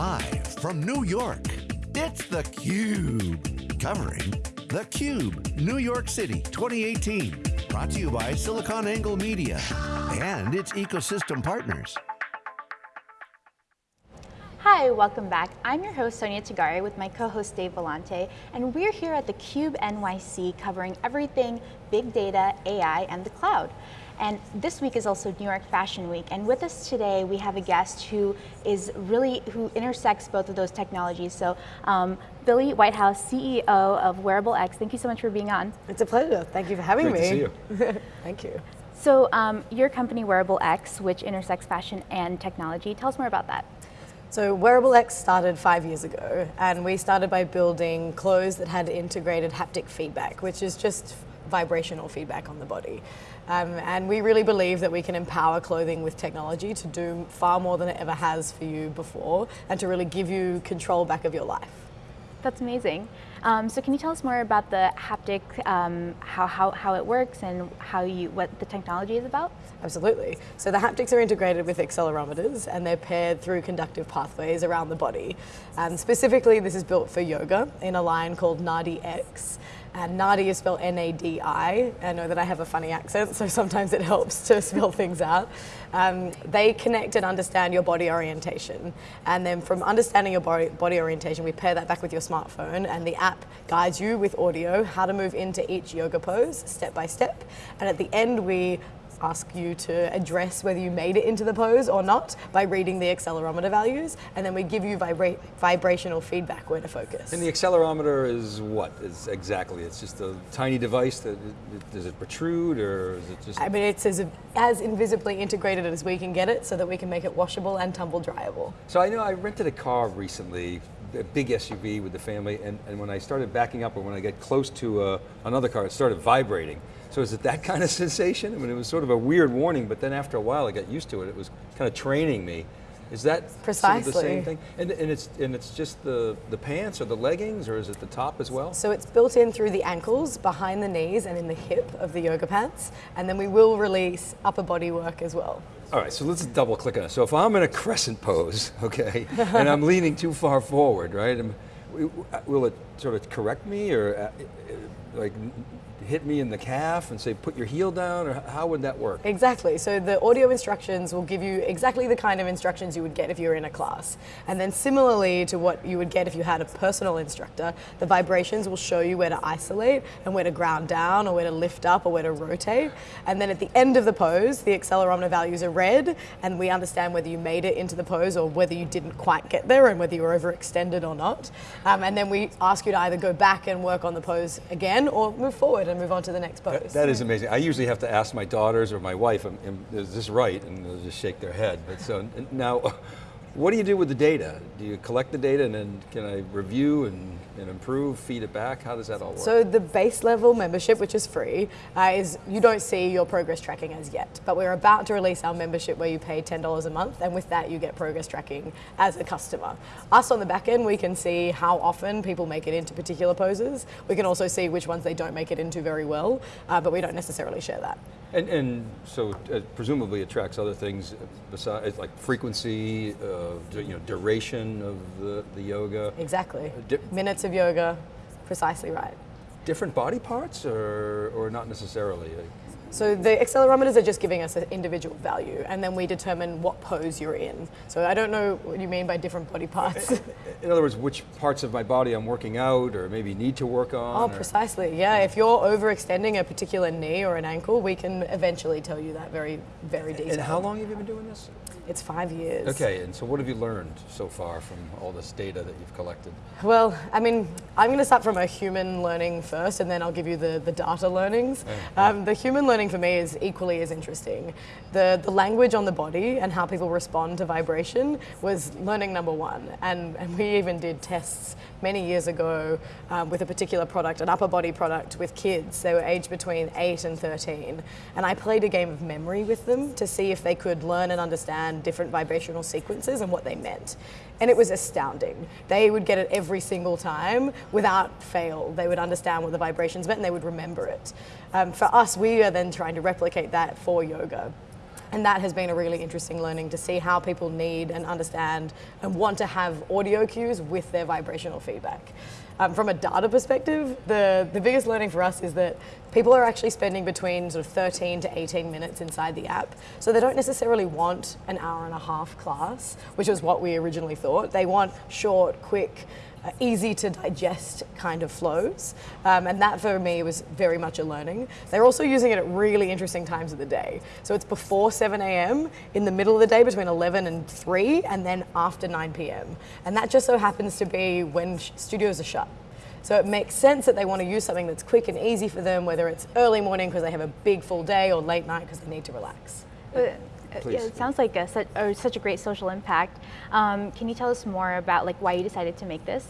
Live from New York, it's theCUBE. Covering theCUBE, New York City 2018. Brought to you by SiliconANGLE Media and its ecosystem partners. Hi, welcome back. I'm your host, Sonia Tagare, with my co-host Dave Vellante, and we're here at theCUBE NYC covering everything big data, AI, and the cloud. And this week is also New York Fashion Week. And with us today, we have a guest who is really, who intersects both of those technologies. So um, Billy Whitehouse, CEO of Wearable X, thank you so much for being on. It's a pleasure. Thank you for having Great me. to see you. thank you. So um, your company, Wearable X, which intersects fashion and technology, tell us more about that. So Wearable X started five years ago, and we started by building clothes that had integrated haptic feedback, which is just vibrational feedback on the body. Um, and we really believe that we can empower clothing with technology to do far more than it ever has for you before and to really give you control back of your life. That's amazing. Um, so can you tell us more about the haptic, um, how, how, how it works and how you, what the technology is about? Absolutely. So the haptics are integrated with accelerometers and they're paired through conductive pathways around the body. And specifically, this is built for yoga in a line called Nadi X. And Nadi is spelled N-A-D-I. I know that I have a funny accent, so sometimes it helps to spell things out. Um, they connect and understand your body orientation. And then from understanding your body, body orientation, we pair that back with your smartphone and the app guides you with audio how to move into each yoga pose step by step. And at the end, we ask you to address whether you made it into the pose or not by reading the accelerometer values, and then we give you vibra vibrational feedback where to focus. And the accelerometer is what? Is exactly? It's just a tiny device that does it protrude or is it just? I mean, it's as as invisibly integrated as we can get it, so that we can make it washable and tumble dryable. So I know I rented a car recently. A big SUV with the family, and, and when I started backing up, or when I get close to uh, another car, it started vibrating. So is it that kind of sensation? I mean, it was sort of a weird warning, but then after a while I got used to it. It was kind of training me. Is that Precisely. Sort of the same thing? And, and, it's, and it's just the, the pants or the leggings, or is it the top as well? So it's built in through the ankles, behind the knees, and in the hip of the yoga pants. And then we will release upper body work as well. All right, so let's double click on it. So if I'm in a crescent pose, okay, and I'm leaning too far forward, right, will it sort of correct me or uh, like hit me in the calf and say, put your heel down, or how would that work? Exactly, so the audio instructions will give you exactly the kind of instructions you would get if you were in a class. And then similarly to what you would get if you had a personal instructor, the vibrations will show you where to isolate and where to ground down or where to lift up or where to rotate. And then at the end of the pose, the accelerometer values are read and we understand whether you made it into the pose or whether you didn't quite get there and whether you were overextended or not. Um, and then we ask you to either go back and work on the pose again or move forward and move on to the next pose. that, that is amazing. I usually have to ask my daughters or my wife, um, um, is this right? And they'll just shake their head. But so now, what do you do with the data? Do you collect the data and then can I review and, and improve, feed it back? How does that all work? So the base level membership, which is free, uh, is you don't see your progress tracking as yet. But we're about to release our membership where you pay $10 a month and with that you get progress tracking as a customer. Us on the back end, we can see how often people make it into particular poses. We can also see which ones they don't make it into very well, uh, but we don't necessarily share that. And, and so uh, presumably it tracks other things besides like frequency, uh, you know, duration of the, the yoga. Exactly. Uh, Of yoga, precisely right. Different body parts or, or not necessarily? So the accelerometers are just giving us an individual value and then we determine what pose you're in. So I don't know what you mean by different body parts. In other words, which parts of my body I'm working out or maybe need to work on? Oh, precisely, yeah. If you're overextending a particular knee or an ankle, we can eventually tell you that very, very detailed. And how long have you been doing this? It's five years. Okay, and so what have you learned so far from all this data that you've collected? Well, I mean, I'm going to start from a human learning first, and then I'll give you the, the data learnings. Um, the human learning for me is equally as interesting. The, the language on the body and how people respond to vibration was learning number one. And, and we even did tests many years ago um, with a particular product, an upper body product with kids. They were aged between 8 and 13. And I played a game of memory with them to see if they could learn and understand different vibrational sequences and what they meant. And it was astounding. They would get it every single time without fail. They would understand what the vibrations meant and they would remember it. Um, for us, we are then trying to replicate that for yoga. And that has been a really interesting learning to see how people need and understand and want to have audio cues with their vibrational feedback. Um, from a data perspective, the, the biggest learning for us is that people are actually spending between sort of 13 to 18 minutes inside the app. So they don't necessarily want an hour and a half class, which was what we originally thought. They want short, quick, easy to digest kind of flows. Um, and that for me was very much a learning. They're also using it at really interesting times of the day. So it's before 7 a.m., in the middle of the day between 11 and 3, and then after 9 p.m. And that just so happens to be when studios are shut. So it makes sense that they want to use something that's quick and easy for them, whether it's early morning because they have a big full day or late night because they need to relax. But, uh, yeah, it sounds like a, such, such a great social impact. Um, can you tell us more about like why you decided to make this?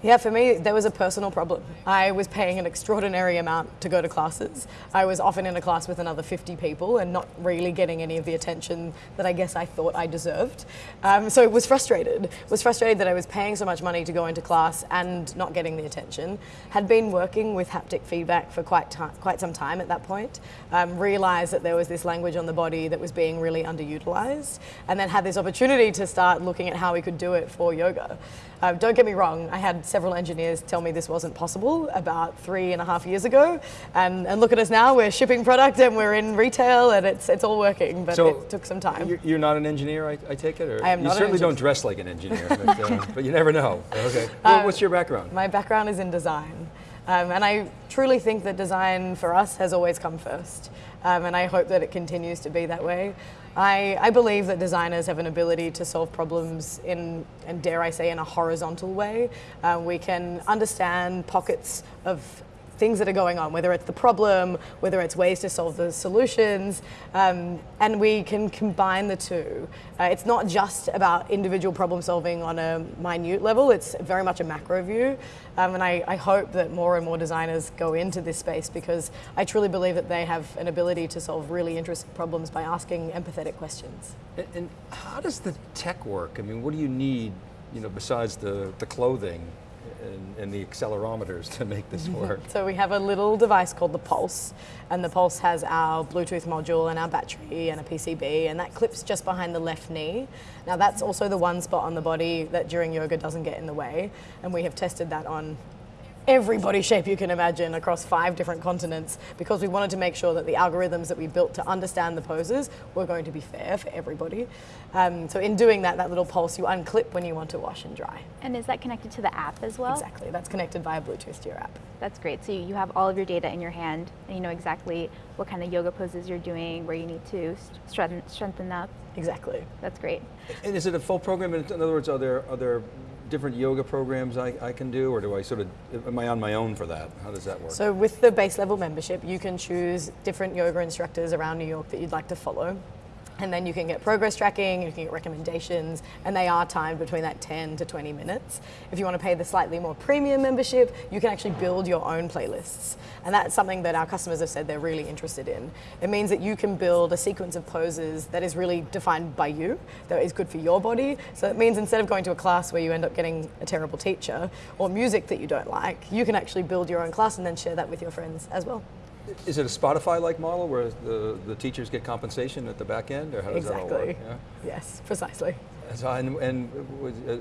Yeah, for me, there was a personal problem. I was paying an extraordinary amount to go to classes. I was often in a class with another 50 people and not really getting any of the attention that I guess I thought I deserved. Um, so it was frustrated. Was frustrated that I was paying so much money to go into class and not getting the attention. Had been working with haptic feedback for quite quite some time at that point. Um, realized that there was this language on the body that was being really underutilized, and then had this opportunity to start looking at how we could do it for yoga. Uh, don't get me wrong, I had several engineers tell me this wasn't possible about three and a half years ago. And, and look at us now, we're shipping product and we're in retail and it's, it's all working, but so it took some time. You're not an engineer, I, I take it? Or I am You certainly don't dress like an engineer, but, uh, but you never know. Okay. Well, uh, what's your background? My background is in design. Um, and I truly think that design for us has always come first. Um, and I hope that it continues to be that way. I, I, believe that designers have an ability to solve problems in, and dare I say, in a horizontal way. Uh, we can understand pockets of things that are going on, whether it's the problem, whether it's ways to solve the solutions, um, and we can combine the two. Uh, it's not just about individual problem solving on a minute level, it's very much a macro view. Um, and I, I, hope that more and more designers go into this space because I truly believe that they have an ability to solve really interesting problems by asking empathetic questions. And, and how does the tech work? I mean, what do you need, you know, besides the, the clothing and, and, the accelerometers to make this work? so we have a little device called the Pulse, and the Pulse has our Bluetooth module and our battery and a PCB, and that clips just behind the left knee. Now that's also the one spot on the body that during yoga doesn't get in the way, and we have tested that on every body shape you can imagine across five different continents because we wanted to make sure that the algorithms that we built to understand the poses were going to be fair for everybody. Um, so in doing that, that little pulse you unclip when you want to wash and dry. And is that connected to the app as well? Exactly, that's connected via Bluetooth to your app. That's great. So you have all of your data in your hand and you know exactly what kind of yoga poses you're doing, where you need to strengthen, strengthen up. Exactly. That's great. And is it a full program? In other words, are there, are there different yoga programs I, I can do, or do I sort of, am I on my own for that? How does that work? So with the base level membership, you can choose different yoga instructors around New York that you'd like to follow and then you can get progress tracking, you can get recommendations, and they are timed between that 10 to 20 minutes. If you want to pay the slightly more premium membership, you can actually build your own playlists. And that's something that our customers have said they're really interested in. It means that you can build a sequence of poses that is really defined by you, that is good for your body. So it means instead of going to a class where you end up getting a terrible teacher or music that you don't like, you can actually build your own class and then share that with your friends as well. Is it a Spotify-like model where the, the teachers get compensation at the back end, or how does exactly. that all work? Yeah? Yes, precisely. So, and, and,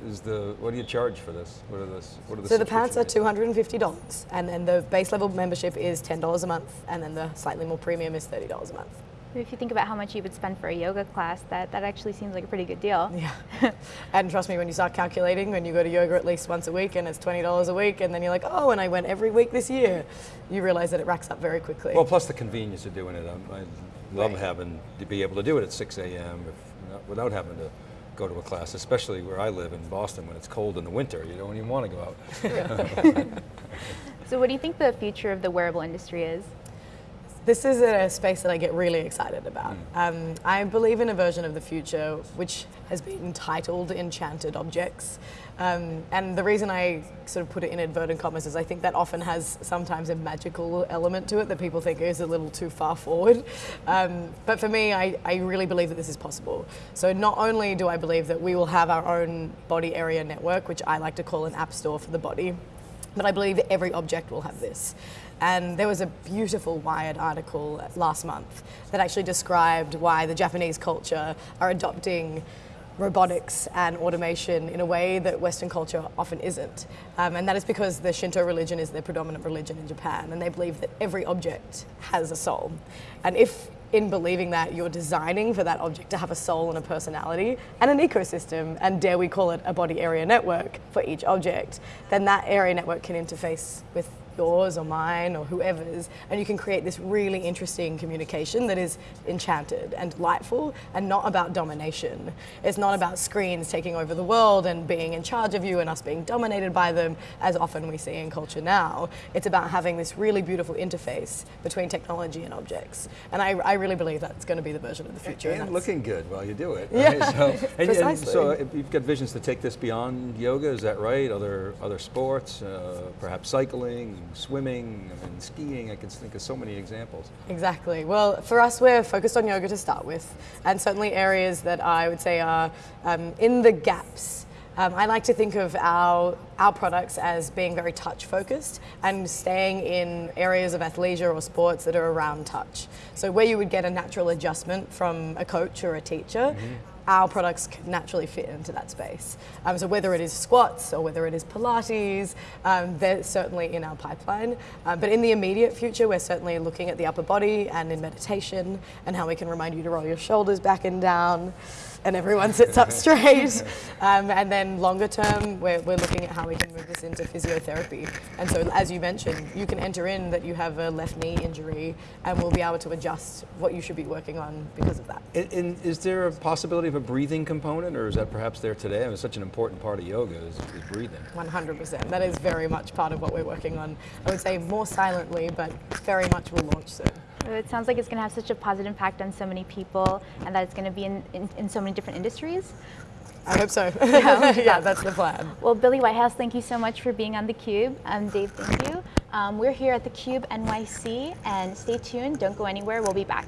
is the what do you charge for this? What are this? What are the so the pants are two hundred and fifty dollars, and then the base level membership is ten dollars a month, and then the slightly more premium is thirty dollars a month. If you think about how much you would spend for a yoga class, that, that actually seems like a pretty good deal. Yeah. and trust me, when you start calculating, when you go to yoga at least once a week and it's $20 a week, and then you're like, oh, and I went every week this year, you realize that it racks up very quickly. Well, plus the convenience of doing it. I, I love right. having to be able to do it at 6 a.m. without having to go to a class, especially where I live in Boston when it's cold in the winter. You don't even want to go out. so what do you think the future of the wearable industry is? This is a space that I get really excited about. Mm. Um, I believe in a version of the future which has been titled Enchanted Objects. Um, and the reason I sort of put it in inverted commas is I think that often has sometimes a magical element to it that people think is a little too far forward. Um, but for me, I, I really believe that this is possible. So not only do I believe that we will have our own body area network, which I like to call an app store for the body, but I believe every object will have this. And there was a beautiful Wired article last month that actually described why the Japanese culture are adopting robotics and automation in a way that Western culture often isn't. Um, and that is because the Shinto religion is their predominant religion in Japan, and they believe that every object has a soul. And if in believing that you're designing for that object to have a soul and a personality and an ecosystem, and dare we call it a body area network for each object, then that area network can interface with yours or mine or whoever's, and you can create this really interesting communication that is enchanted and delightful and not about domination. It's not about screens taking over the world and being in charge of you and us being dominated by them, as often we see in culture now. It's about having this really beautiful interface between technology and objects. And I, I really believe that's going to be the version of the future. And, looking good while you do it. Yeah, So, and, and precisely. so uh, you've got visions to take this beyond yoga, is that right? Other other sports, uh, perhaps cycling, swimming, I mean, skiing. I can think of so many examples. Exactly. Well, for us, we're focused on yoga to start with, and certainly areas that I would say are um, in the gaps. Um, I like to think of our, our products as being very touch focused and staying in areas of athleisure or sports that are around touch. So, where you would get a natural adjustment from a coach or a teacher, our products can naturally fit into that space. Um, so whether it is squats or whether it is Pilates, um, they're certainly in our pipeline. Um, but in the immediate future, we're certainly looking at the upper body and in meditation and how we can remind you to roll your shoulders back and down and everyone sits up straight. Um, and then longer term, we're, we're looking at how we can move this into physiotherapy. And so as you mentioned, you can enter in that you have a left knee injury and we'll be able to adjust what you should be working on because of that. And, and is there a possibility of a breathing component, or is that perhaps there today? I mean, it's such an important part of yoga is, is breathing. 100%. That is very much part of what we're working on. I would say more silently, but very much will launch soon. It sounds like it's going to have such a positive impact on so many people and that it's going to be in, in, in so many different industries. I hope so. Yeah, that's the plan. Well, Billy Whitehouse, thank you so much for being on theCUBE. Um, Dave, thank you. Um, we're here at theCUBE NYC and stay tuned, don't go anywhere, we'll be back.